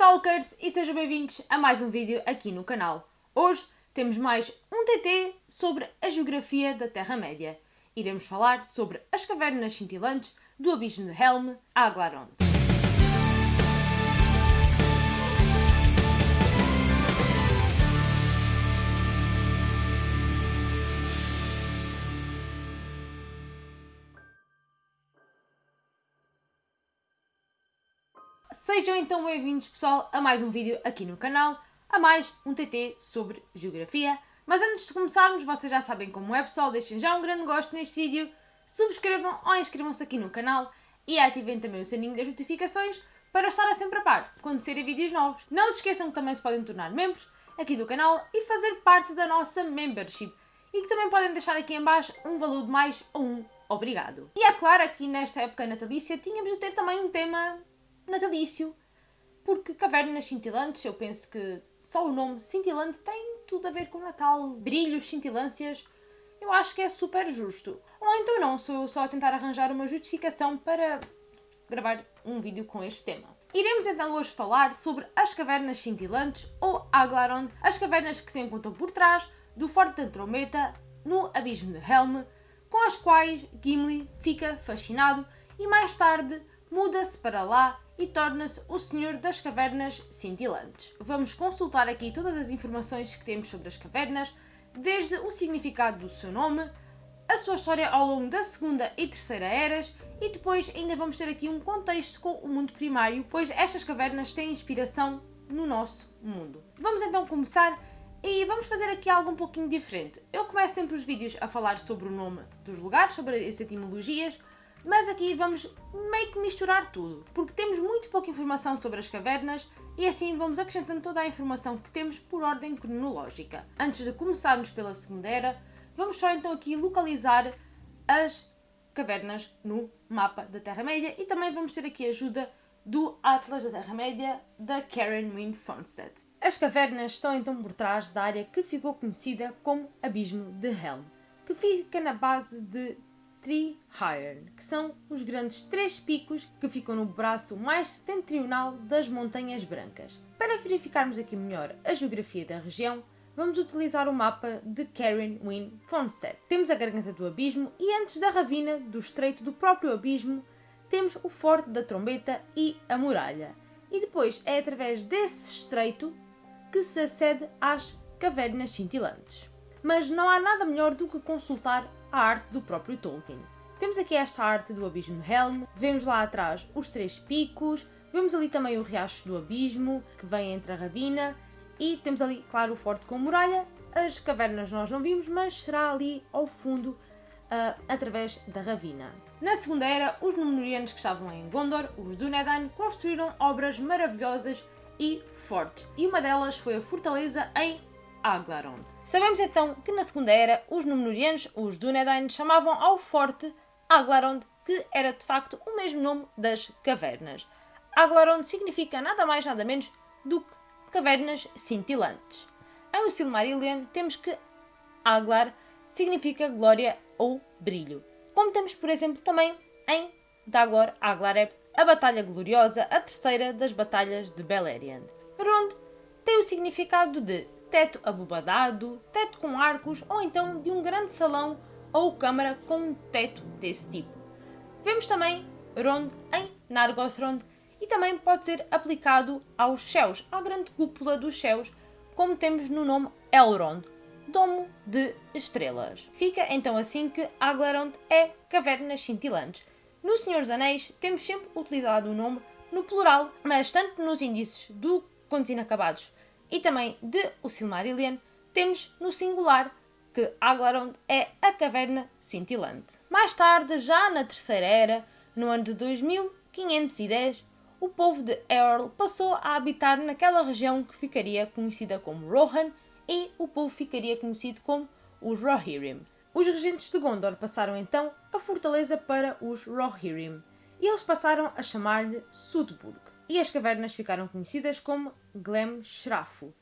Talkers e sejam bem-vindos a mais um vídeo aqui no canal. Hoje temos mais um TT sobre a geografia da Terra-média. Iremos falar sobre as cavernas cintilantes do Abismo de Helm, Aglarond. Sejam então bem-vindos, pessoal, a mais um vídeo aqui no canal, a mais um TT sobre Geografia. Mas antes de começarmos, vocês já sabem como é, pessoal, deixem já um grande gosto neste vídeo, subscrevam ou inscrevam-se aqui no canal e ativem também o sininho das notificações para estarem sempre a par quando saírem vídeos novos. Não se esqueçam que também se podem tornar membros aqui do canal e fazer parte da nossa membership e que também podem deixar aqui em baixo um valor de mais ou um obrigado. E é claro, aqui nesta época natalícia tínhamos de ter também um tema natalício, porque cavernas cintilantes, eu penso que só o nome cintilante tem tudo a ver com Natal, brilhos, cintilâncias, eu acho que é super justo. Ou então não, sou só a tentar arranjar uma justificação para gravar um vídeo com este tema. Iremos então hoje falar sobre as cavernas cintilantes, ou Aglaron, as cavernas que se encontram por trás do Forte de Andromeda, no Abismo de Helm, com as quais Gimli fica fascinado e mais tarde muda-se para lá e torna-se o Senhor das Cavernas Cintilantes. Vamos consultar aqui todas as informações que temos sobre as cavernas, desde o significado do seu nome, a sua história ao longo da Segunda e Terceira Eras e depois ainda vamos ter aqui um contexto com o mundo primário, pois estas cavernas têm inspiração no nosso mundo. Vamos então começar e vamos fazer aqui algo um pouquinho diferente. Eu começo sempre os vídeos a falar sobre o nome dos lugares, sobre as etimologias, mas aqui vamos meio que misturar tudo, porque temos muito pouca informação sobre as cavernas e assim vamos acrescentando toda a informação que temos por ordem cronológica. Antes de começarmos pela Segunda Era, vamos só então aqui localizar as cavernas no mapa da Terra-média e também vamos ter aqui a ajuda do Atlas da Terra-média da Karen Wynne Fonstedt. As cavernas estão então por trás da área que ficou conhecida como Abismo de Helm, que fica na base de Tree-Hyrn, que são os grandes três picos que ficam no braço mais setentrional das Montanhas Brancas. Para verificarmos aqui melhor a geografia da região, vamos utilizar o mapa de Karen Wynne Fonstedt. Temos a Garganta do Abismo e antes da ravina do Estreito do próprio Abismo, temos o Forte da Trombeta e a Muralha. E depois é através desse estreito que se acede às cavernas cintilantes. Mas não há nada melhor do que consultar a arte do próprio Tolkien. Temos aqui esta arte do Abismo de Helm, vemos lá atrás os Três Picos, vemos ali também o Riacho do Abismo, que vem entre a ravina, e temos ali, claro, o Forte com muralha. As cavernas nós não vimos, mas será ali ao fundo, uh, através da ravina. Na Segunda Era, os Númenóreanos que estavam em Gondor, os Dúnedain, construíram obras maravilhosas e fortes, e uma delas foi a fortaleza em Aglarond. Sabemos então que na Segunda Era os Númenóreanos, os Dúnedain, chamavam ao forte Aglarond, que era de facto o mesmo nome das cavernas. Aglarond significa nada mais nada menos do que cavernas cintilantes. Em Silmarillion temos que Aglar significa glória ou brilho. Como temos, por exemplo, também em Dagor Aglareb, a Batalha Gloriosa, a terceira das Batalhas de Beleriand. Rond tem o significado de teto abobadado, teto com arcos ou então de um grande salão ou câmara com um teto desse tipo. Vemos também Rond em Nargothrond e também pode ser aplicado aos céus, à grande cúpula dos céus, como temos no nome Elrond, Domo de Estrelas. Fica então assim que Aglarond é cavernas cintilantes. No Senhor dos Anéis temos sempre utilizado o nome no plural, mas tanto nos índices do Contos Inacabados e também de O Silmarillion, temos no singular que Aglarond é a caverna cintilante. Mais tarde, já na Terceira Era, no ano de 2510, o povo de Eorl passou a habitar naquela região que ficaria conhecida como Rohan e o povo ficaria conhecido como os Rohirrim. Os regentes de Gondor passaram então a fortaleza para os Rohirrim e eles passaram a chamar-lhe Sudburg e as cavernas ficaram conhecidas como Glem Shrafu,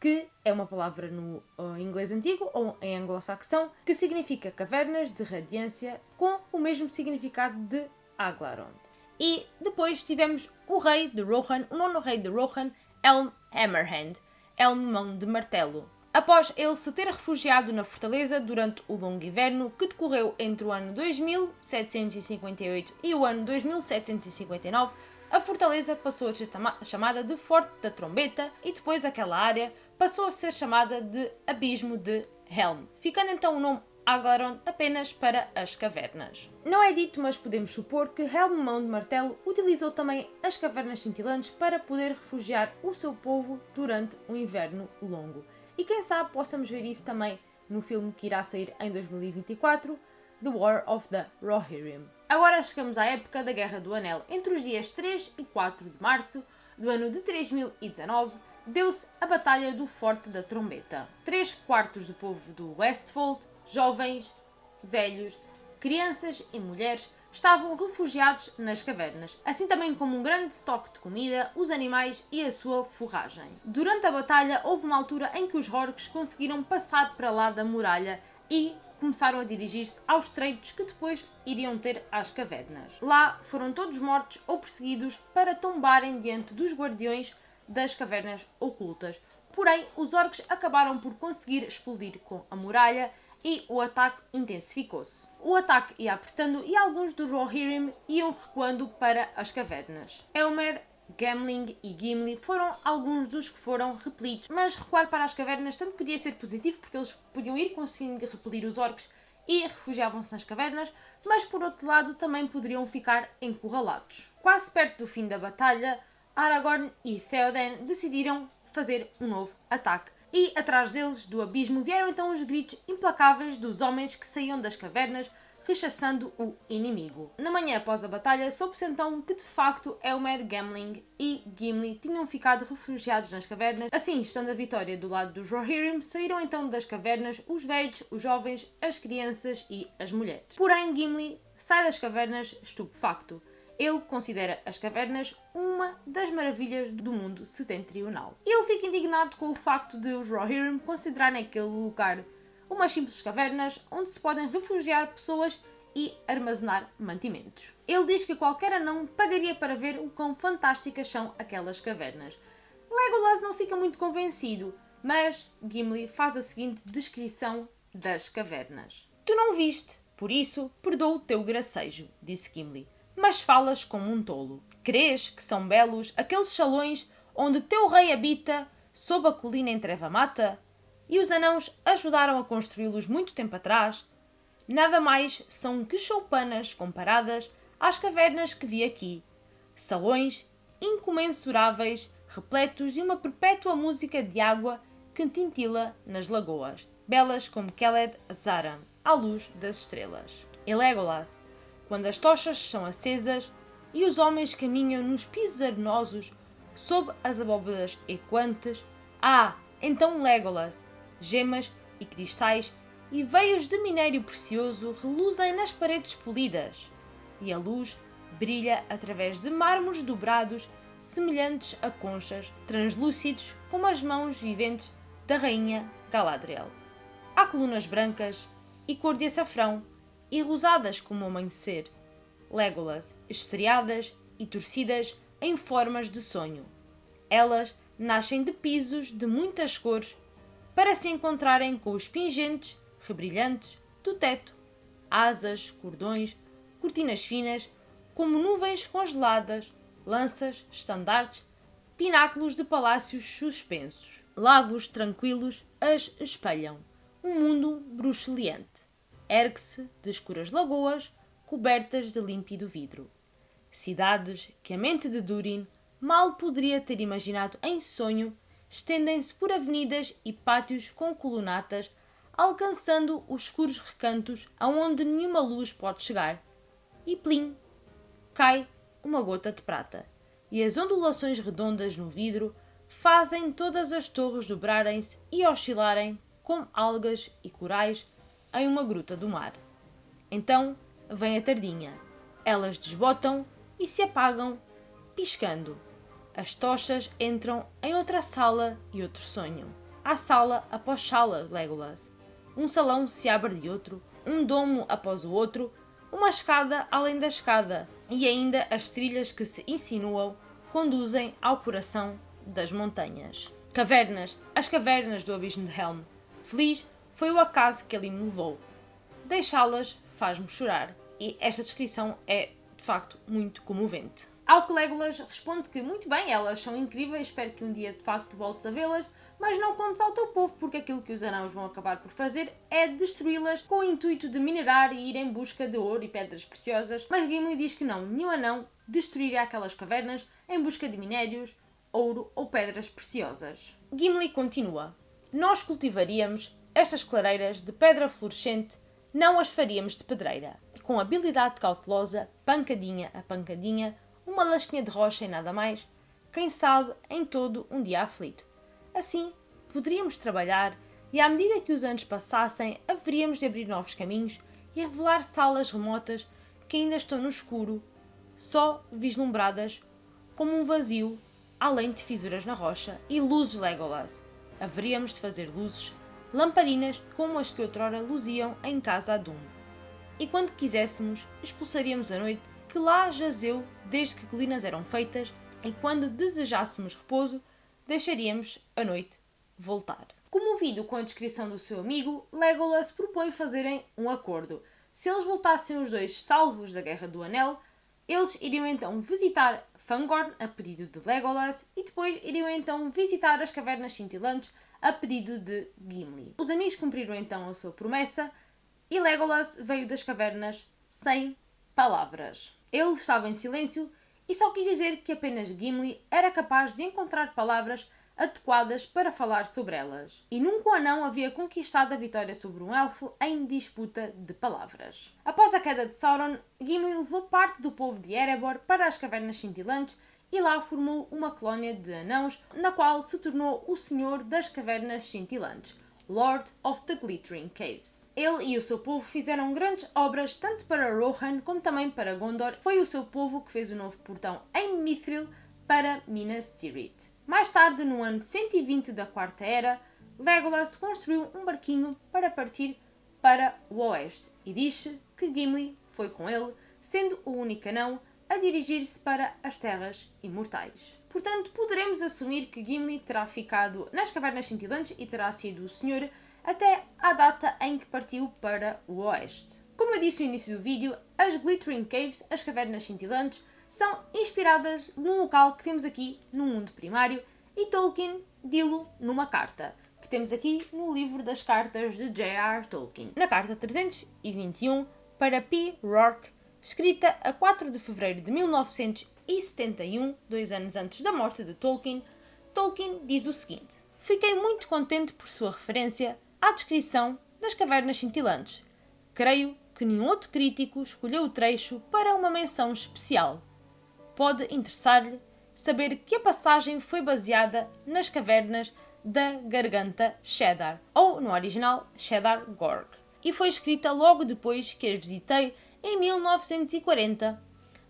que é uma palavra no uh, inglês antigo ou em anglo-saxão que significa cavernas de radiância com o mesmo significado de Aglarond. E depois tivemos o rei de Rohan, o nono rei de Rohan Helm Hammerhand, Helm Mão de Martelo, após ele se ter refugiado na fortaleza durante o longo inverno que decorreu entre o ano 2758 e o ano 2759, a fortaleza passou a ser chamada de Forte da Trombeta e depois aquela área passou a ser chamada de Abismo de Helm, ficando então o nome Aglaron apenas para as cavernas. Não é dito, mas podemos supor que Helm Mão de Martelo utilizou também as cavernas cintilantes para poder refugiar o seu povo durante o inverno longo. E quem sabe possamos ver isso também no filme que irá sair em 2024, The War of the Rohirrim. Agora chegamos à época da Guerra do Anel. Entre os dias 3 e 4 de março do ano de 3019, deu-se a Batalha do Forte da Trombeta. Três quartos do povo do Westfold jovens, velhos, crianças e mulheres estavam refugiados nas cavernas, assim também como um grande estoque de comida, os animais e a sua forragem. Durante a batalha houve uma altura em que os orcs conseguiram passar para lá da muralha e começaram a dirigir-se aos treitos que depois iriam ter às cavernas. Lá foram todos mortos ou perseguidos para tombarem diante dos guardiões das cavernas ocultas. Porém, os orcs acabaram por conseguir explodir com a muralha e o ataque intensificou-se. O ataque ia apertando e alguns do Rohirrim iam recuando para as cavernas. Elmer, Gamling e Gimli foram alguns dos que foram repelidos, mas recuar para as cavernas tanto podia ser positivo porque eles podiam ir conseguindo repelir os orcs e refugiavam-se nas cavernas, mas por outro lado também poderiam ficar encurralados. Quase perto do fim da batalha, Aragorn e Theoden decidiram fazer um novo ataque e atrás deles, do abismo, vieram então os gritos implacáveis dos homens que saíam das cavernas rechaçando o inimigo. Na manhã após a batalha, soube-se então que de facto Elmer, Gamling e Gimli tinham ficado refugiados nas cavernas. Assim, estando a vitória do lado dos Rohirrim, saíram então das cavernas os velhos, os jovens, as crianças e as mulheres. Porém, Gimli sai das cavernas estupefacto. Ele considera as cavernas uma das maravilhas do mundo setentrional. Ele fica indignado com o facto de os Rohirrim considerarem aquele lugar umas simples cavernas onde se podem refugiar pessoas e armazenar mantimentos. Ele diz que qualquer anão pagaria para ver o quão fantásticas são aquelas cavernas. Legolas não fica muito convencido, mas Gimli faz a seguinte descrição das cavernas. Tu não viste, por isso perdoa o teu gracejo, disse Gimli mas falas como um tolo. Crês que são belos aqueles salões onde teu rei habita, sob a colina em treva mata? E os anãos ajudaram a construí-los muito tempo atrás? Nada mais são que choupanas comparadas às cavernas que vi aqui. Salões incomensuráveis, repletos de uma perpétua música de água que tintila nas lagoas, belas como Keled Azaram, à luz das estrelas. E Legolas, quando as tochas são acesas e os homens caminham nos pisos arenosos sob as abóbadas equantes, ah, então Legolas, gemas e cristais e veios de minério precioso reluzem nas paredes polidas, e a luz brilha através de mármores dobrados semelhantes a conchas, translúcidos como as mãos viventes da rainha Galadriel. Há colunas brancas e cor de açafrão e rosadas como o amanhecer, Legolas, estreadas e torcidas em formas de sonho. Elas nascem de pisos de muitas cores para se encontrarem com os pingentes, rebrilhantes do teto, asas, cordões, cortinas finas, como nuvens congeladas, lanças, estandartes, pináculos de palácios suspensos. Lagos tranquilos as espelham. Um mundo bruxuleante ergue-se de escuras lagoas cobertas de límpido vidro. Cidades que a mente de Durin mal poderia ter imaginado em sonho estendem-se por avenidas e pátios com colunatas, alcançando os escuros recantos aonde nenhuma luz pode chegar. E plim! Cai uma gota de prata, e as ondulações redondas no vidro fazem todas as torres dobrarem-se e oscilarem como algas e corais em uma gruta do mar. Então vem a tardinha. Elas desbotam e se apagam, piscando. As tochas entram em outra sala e outro sonho. Há sala após sala, Legolas. Um salão se abre de outro, um domo após o outro, uma escada além da escada, e ainda as trilhas que se insinuam conduzem ao coração das montanhas. Cavernas, as cavernas do abismo de Helm. Feliz foi o acaso que ali me levou. Deixá-las faz-me chorar. E esta descrição é, de facto, muito comovente. Ao que Legolas responde que, muito bem, elas são incríveis, espero que um dia de facto voltes a vê-las, mas não contes ao teu povo, porque aquilo que os anãos vão acabar por fazer é destruí-las com o intuito de minerar e ir em busca de ouro e pedras preciosas. Mas Gimli diz que não, nenhum anão destruiria aquelas cavernas em busca de minérios, ouro ou pedras preciosas. Gimli continua: Nós cultivaríamos estas clareiras de pedra fluorescente, não as faríamos de pedreira. Com habilidade cautelosa, pancadinha a pancadinha, uma lasquinha de rocha e nada mais, quem sabe em todo um dia aflito. Assim, poderíamos trabalhar e, à medida que os anos passassem, haveríamos de abrir novos caminhos e revelar salas remotas que ainda estão no escuro, só vislumbradas como um vazio, além de fissuras na rocha e luzes Legolas. Haveríamos de fazer luzes, lamparinas como as que outrora luziam em casa a Doom. E quando quiséssemos, expulsaríamos a noite que lá jazeu desde que colinas eram feitas, e quando desejássemos repouso, deixaríamos a noite voltar. Comovido com a descrição do seu amigo, Legolas propõe fazerem um acordo. Se eles voltassem os dois salvos da Guerra do Anel, eles iriam então visitar Fangorn a pedido de Legolas e depois iriam então visitar as Cavernas Cintilantes a pedido de Gimli. Os amigos cumpriram então a sua promessa e Legolas veio das cavernas sem palavras. Ele estava em silêncio e só quis dizer que apenas Gimli era capaz de encontrar palavras adequadas para falar sobre elas. E nunca o anão havia conquistado a vitória sobre um elfo em disputa de palavras. Após a queda de Sauron, Gimli levou parte do povo de Erebor para as Cavernas Cintilantes e lá formou uma colónia de anãos, na qual se tornou o Senhor das Cavernas Cintilantes, Lord of the Glittering Caves. Ele e o seu povo fizeram grandes obras tanto para Rohan como também para Gondor. Foi o seu povo que fez o novo portão em Mithril para Minas Tirith. Mais tarde, no ano 120 da Quarta Era, Legolas construiu um barquinho para partir para o oeste e diz que Gimli foi com ele, sendo o único anão a dirigir-se para as Terras Imortais. Portanto, poderemos assumir que Gimli terá ficado nas Cavernas Cintilantes e terá sido o Senhor até à data em que partiu para o Oeste. Como eu disse no início do vídeo, as Glittering Caves, as Cavernas Cintilantes, são inspiradas num local que temos aqui no mundo primário e Tolkien dilo numa carta, que temos aqui no livro das cartas de J.R. Tolkien. Na carta 321 para P. Rourke, escrita a 4 de fevereiro de 1971, dois anos antes da morte de Tolkien, Tolkien diz o seguinte: Fiquei muito contente por sua referência à descrição das cavernas cintilantes. Creio que nenhum outro crítico escolheu o trecho para uma menção especial. Pode interessar-lhe saber que a passagem foi baseada nas cavernas da Garganta Cheddar, ou no original Cheddar Gorg, e foi escrita logo depois que as visitei em 1940,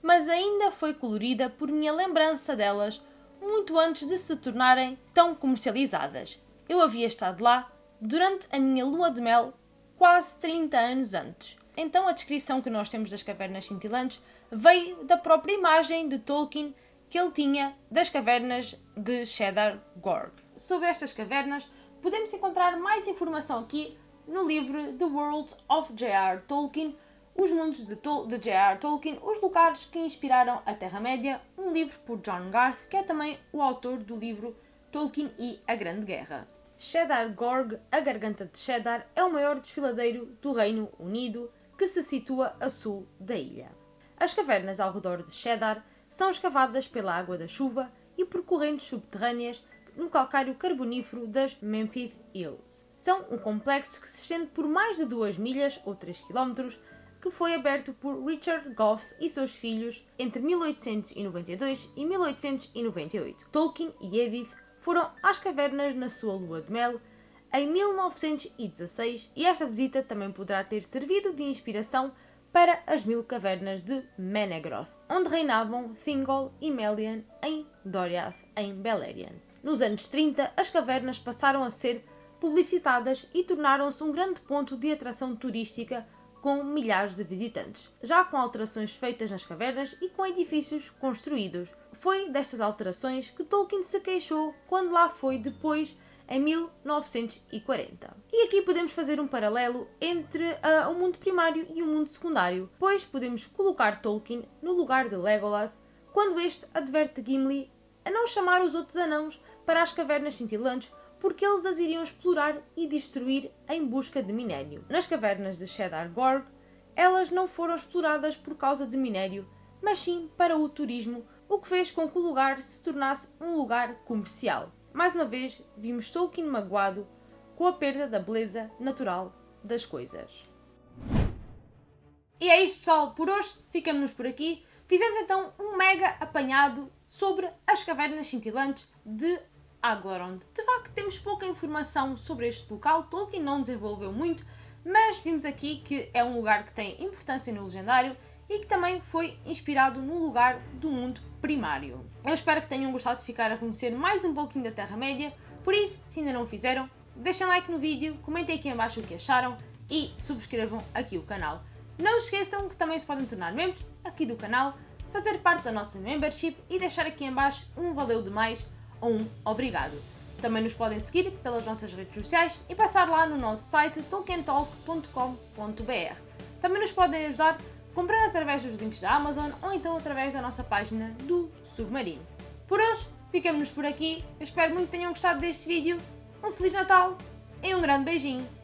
mas ainda foi colorida por minha lembrança delas muito antes de se tornarem tão comercializadas. Eu havia estado lá durante a minha lua de mel quase 30 anos antes. Então a descrição que nós temos das cavernas cintilantes veio da própria imagem de Tolkien que ele tinha das cavernas de Cheddar Gorg. Sobre estas cavernas, podemos encontrar mais informação aqui no livro The World of J.R. Tolkien, Os Mundos de, de J.R. Tolkien, Os Lugares que Inspiraram a Terra-média, um livro por John Garth, que é também o autor do livro Tolkien e a Grande Guerra. Cheddar Gorg, a Garganta de Cheddar, é o maior desfiladeiro do Reino Unido, que se situa a sul da ilha. As cavernas ao redor de Cheddar são escavadas pela água da chuva e por correntes subterrâneas no calcário carbonífero das Memphis Hills. São um complexo que se estende por mais de 2 milhas ou 3 km, que foi aberto por Richard Goff e seus filhos entre 1892 e 1898. Tolkien e Edith foram às cavernas na sua lua de mel em 1916 e esta visita também poderá ter servido de inspiração para as mil cavernas de Menegroth, onde reinavam Thingol e Melian em Doriath, em Beleriand. Nos anos 30, as cavernas passaram a ser publicitadas e tornaram-se um grande ponto de atração turística com milhares de visitantes, já com alterações feitas nas cavernas e com edifícios construídos. foi destas alterações que Tolkien se queixou quando lá foi depois em 1940. E aqui podemos fazer um paralelo entre uh, o mundo primário e o mundo secundário, pois podemos colocar Tolkien no lugar de Legolas quando este adverte Gimli a não chamar os outros anãos para as cavernas cintilantes porque eles as iriam explorar e destruir em busca de minério. Nas cavernas de Shadar Gorg, elas não foram exploradas por causa de minério, mas sim para o turismo, o que fez com que o lugar se tornasse um lugar comercial. Mais uma vez, vimos Tolkien magoado com a perda da beleza natural das coisas. E é isto, pessoal. Por hoje, ficamos por aqui. Fizemos então um mega apanhado sobre as cavernas cintilantes de Aglarond. De facto, temos pouca informação sobre este local. Tolkien não desenvolveu muito, mas vimos aqui que é um lugar que tem importância no legendário e que também foi inspirado no lugar do mundo primário. Eu espero que tenham gostado de ficar a conhecer mais um pouquinho da Terra-média, por isso, se ainda não o fizeram, deixem like no vídeo, comentem aqui em baixo o que acharam e subscrevam aqui o canal. Não esqueçam que também se podem tornar membros aqui do canal, fazer parte da nossa membership e deixar aqui em baixo um valeu demais um obrigado. Também nos podem seguir pelas nossas redes sociais e passar lá no nosso site tolkientalk.com.br. Também nos podem ajudar comprando através dos links da Amazon ou então através da nossa página do Submarino. Por hoje, ficamos por aqui. Eu espero muito que tenham gostado deste vídeo. Um Feliz Natal e um grande beijinho.